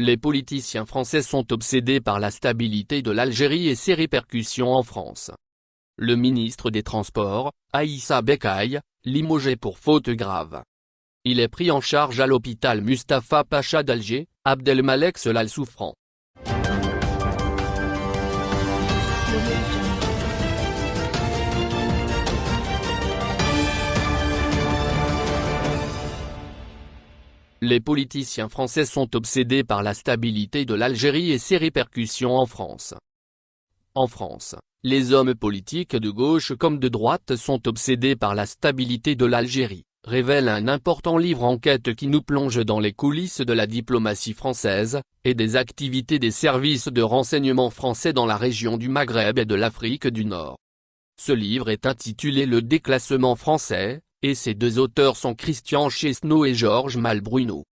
Les politiciens français sont obsédés par la stabilité de l'Algérie et ses répercussions en France. Le ministre des Transports, Aïssa Bekaï, limogé pour faute grave. Il est pris en charge à l'hôpital Mustapha Pacha d'Alger, Abdelmalek Solal souffrant. Les politiciens français sont obsédés par la stabilité de l'Algérie et ses répercussions en France. En France, les hommes politiques de gauche comme de droite sont obsédés par la stabilité de l'Algérie, révèle un important livre enquête qui nous plonge dans les coulisses de la diplomatie française, et des activités des services de renseignement français dans la région du Maghreb et de l'Afrique du Nord. Ce livre est intitulé Le déclassement français, et ses deux auteurs sont Christian Chesneau et Georges Malbruno.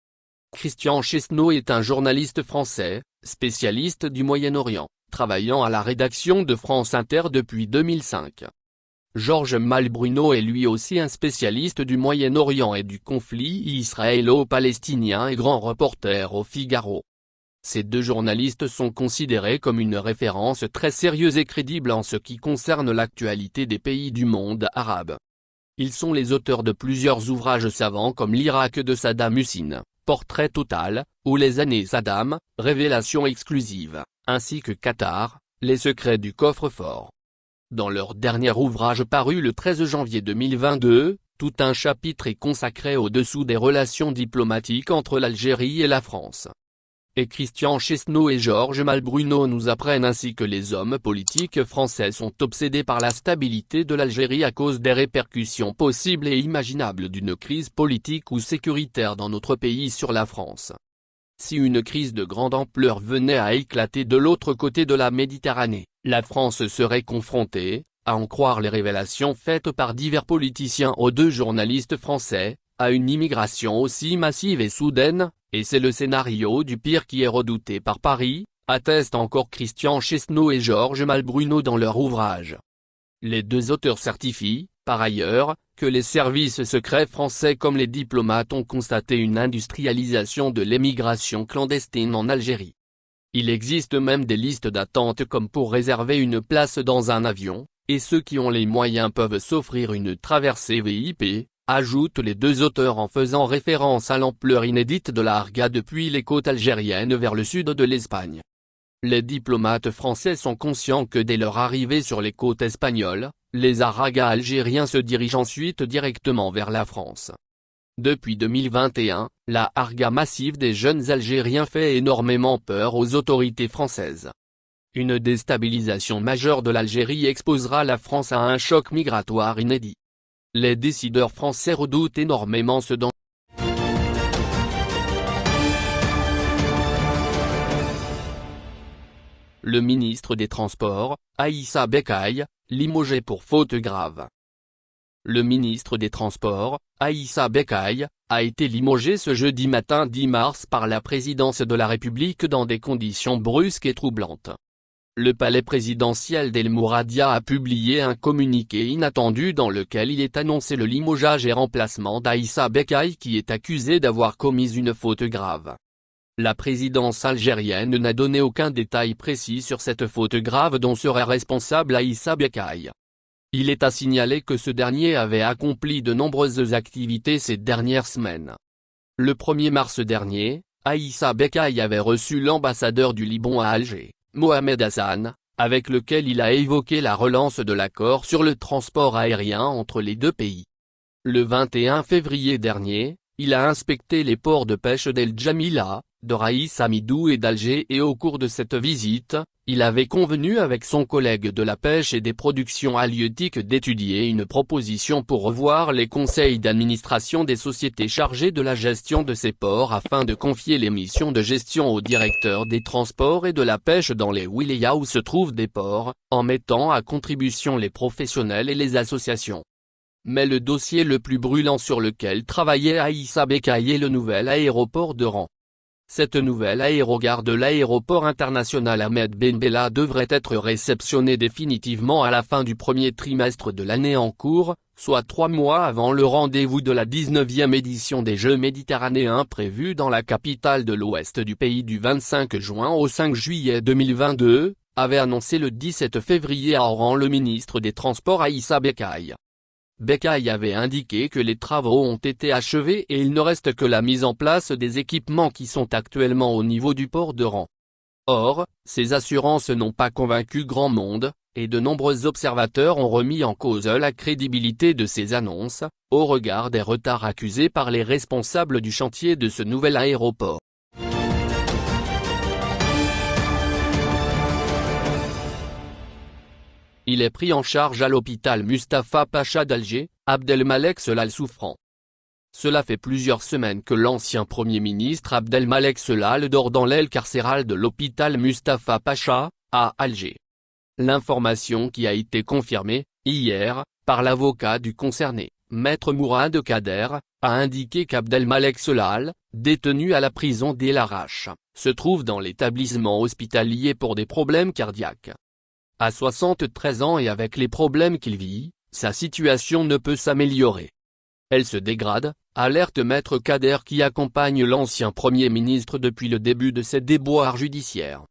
Christian Chesneau est un journaliste français, spécialiste du Moyen-Orient, travaillant à la rédaction de France Inter depuis 2005. Georges Malbruno est lui aussi un spécialiste du Moyen-Orient et du conflit israélo-palestinien et grand reporter au Figaro. Ces deux journalistes sont considérés comme une référence très sérieuse et crédible en ce qui concerne l'actualité des pays du monde arabe. Ils sont les auteurs de plusieurs ouvrages savants comme l'Irak de Saddam Hussein, Portrait total, ou Les années Saddam, Révélation exclusive, ainsi que Qatar, Les secrets du coffre-fort. Dans leur dernier ouvrage paru le 13 janvier 2022, tout un chapitre est consacré au-dessous des relations diplomatiques entre l'Algérie et la France et Christian Chesneau et Georges Malbruno nous apprennent ainsi que les hommes politiques français sont obsédés par la stabilité de l'Algérie à cause des répercussions possibles et imaginables d'une crise politique ou sécuritaire dans notre pays sur la France. Si une crise de grande ampleur venait à éclater de l'autre côté de la Méditerranée, la France serait confrontée, à en croire les révélations faites par divers politiciens aux deux journalistes français, à une immigration aussi massive et soudaine, et c'est le scénario du pire qui est redouté par Paris, attestent encore Christian Chesneau et Georges Malbruno dans leur ouvrage. Les deux auteurs certifient, par ailleurs, que les services secrets français comme les diplomates ont constaté une industrialisation de l'émigration clandestine en Algérie. Il existe même des listes d'attente comme pour réserver une place dans un avion, et ceux qui ont les moyens peuvent s'offrir une traversée VIP, ajoutent les deux auteurs en faisant référence à l'ampleur inédite de la Arga depuis les côtes algériennes vers le sud de l'Espagne. Les diplomates français sont conscients que dès leur arrivée sur les côtes espagnoles, les Aragas algériens se dirigent ensuite directement vers la France. Depuis 2021, la Arga massive des jeunes Algériens fait énormément peur aux autorités françaises. Une déstabilisation majeure de l'Algérie exposera la France à un choc migratoire inédit. Les décideurs français redoutent énormément ce danger. Le ministre des Transports, Aïssa Bekaï, limogé pour faute grave. Le ministre des Transports, Aïssa Bekaï, a été limogé ce jeudi matin 10 mars par la présidence de la République dans des conditions brusques et troublantes le palais présidentiel d'El Mouradia a publié un communiqué inattendu dans lequel il est annoncé le limogeage et remplacement d'Aïssa Bekaï qui est accusé d'avoir commis une faute grave. La présidence algérienne n'a donné aucun détail précis sur cette faute grave dont serait responsable Aïssa Bekaï. Il est à signaler que ce dernier avait accompli de nombreuses activités ces dernières semaines. Le 1er mars dernier, Aïssa Bekaï avait reçu l'ambassadeur du Liban à Alger. Mohamed Hassan, avec lequel il a évoqué la relance de l'accord sur le transport aérien entre les deux pays. Le 21 février dernier, il a inspecté les ports de pêche d'El Jamila, de Raïs Amidou et d'Alger et au cours de cette visite, il avait convenu avec son collègue de la pêche et des productions halieutiques d'étudier une proposition pour revoir les conseils d'administration des sociétés chargées de la gestion de ces ports afin de confier les missions de gestion au directeur des transports et de la pêche dans les wilayas où se trouvent des ports, en mettant à contribution les professionnels et les associations. Mais le dossier le plus brûlant sur lequel travaillait Aïssa Bekaï est le nouvel aéroport de Rang. Cette nouvelle aérogare de l'aéroport international Ahmed Ben Bella devrait être réceptionnée définitivement à la fin du premier trimestre de l'année en cours, soit trois mois avant le rendez-vous de la 19e édition des Jeux méditerranéens prévus dans la capitale de l'ouest du pays du 25 juin au 5 juillet 2022, avait annoncé le 17 février à Oran le ministre des Transports Aïssa Bekaï. Becaille avait indiqué que les travaux ont été achevés et il ne reste que la mise en place des équipements qui sont actuellement au niveau du port de Rang. Or, ces assurances n'ont pas convaincu grand monde, et de nombreux observateurs ont remis en cause la crédibilité de ces annonces, au regard des retards accusés par les responsables du chantier de ce nouvel aéroport. Il est pris en charge à l'hôpital Mustapha Pacha d'Alger, Abdelmalek Selal souffrant. Cela fait plusieurs semaines que l'ancien Premier ministre Abdelmalek Selal dort dans l'aile carcérale de l'hôpital Mustapha Pacha, à Alger. L'information qui a été confirmée, hier, par l'avocat du concerné, Maître Mourad Kader, a indiqué qu'Abdelmalek Selal, détenu à la prison d'El Arash, se trouve dans l'établissement hospitalier pour des problèmes cardiaques. À 73 ans et avec les problèmes qu'il vit, sa situation ne peut s'améliorer. Elle se dégrade, alerte Maître Kader qui accompagne l'ancien Premier ministre depuis le début de ses déboires judiciaires.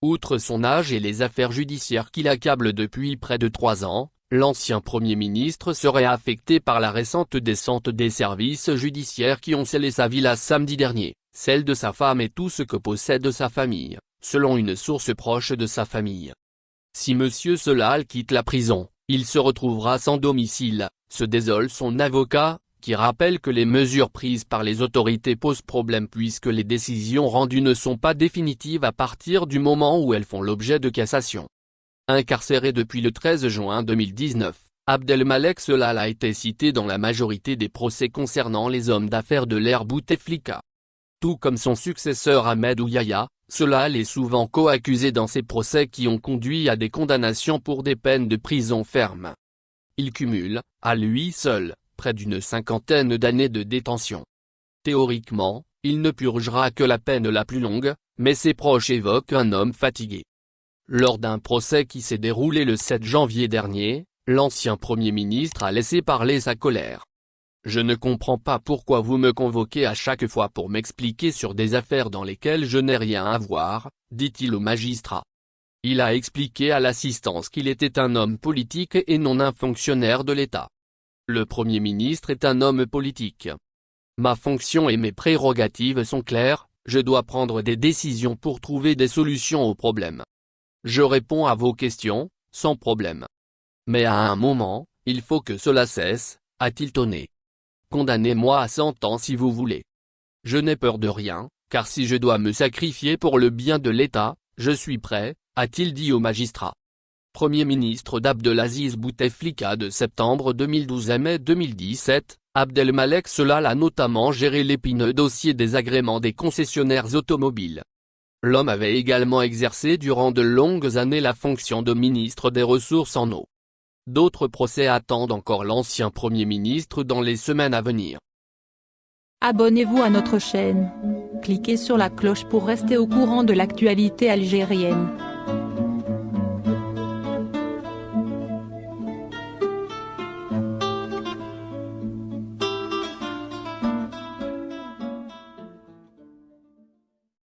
Outre son âge et les affaires judiciaires qui l'accablent depuis près de trois ans, l'ancien Premier ministre serait affecté par la récente descente des services judiciaires qui ont scellé sa villa samedi dernier, celle de sa femme et tout ce que possède sa famille, selon une source proche de sa famille. Si Monsieur Solal quitte la prison, il se retrouvera sans domicile, se désole son avocat, qui rappelle que les mesures prises par les autorités posent problème puisque les décisions rendues ne sont pas définitives à partir du moment où elles font l'objet de cassation. Incarcéré depuis le 13 juin 2019, Abdelmalek Solal a été cité dans la majorité des procès concernant les hommes d'affaires de l'ère Bouteflika. Tout comme son successeur Ahmed Ouyaya, cela est souvent co-accusé dans ces procès qui ont conduit à des condamnations pour des peines de prison ferme. Il cumule, à lui seul, près d'une cinquantaine d'années de détention. Théoriquement, il ne purgera que la peine la plus longue, mais ses proches évoquent un homme fatigué. Lors d'un procès qui s'est déroulé le 7 janvier dernier, l'ancien Premier ministre a laissé parler sa colère. Je ne comprends pas pourquoi vous me convoquez à chaque fois pour m'expliquer sur des affaires dans lesquelles je n'ai rien à voir, dit-il au magistrat. Il a expliqué à l'assistance qu'il était un homme politique et non un fonctionnaire de l'État. Le Premier ministre est un homme politique. Ma fonction et mes prérogatives sont claires, je dois prendre des décisions pour trouver des solutions aux problèmes. Je réponds à vos questions, sans problème. Mais à un moment, il faut que cela cesse, a-t-il tonné. Condamnez-moi à 100 ans si vous voulez. Je n'ai peur de rien, car si je dois me sacrifier pour le bien de l'État, je suis prêt, a-t-il dit au magistrat. Premier ministre d'Abdelaziz Bouteflika de septembre 2012 à mai 2017, Abdelmalek Selal a notamment géré l'épineux dossier des agréments des concessionnaires automobiles. L'homme avait également exercé durant de longues années la fonction de ministre des Ressources en eau. D'autres procès attendent encore l'ancien Premier ministre dans les semaines à venir. Abonnez-vous à notre chaîne. Cliquez sur la cloche pour rester au courant de l'actualité algérienne.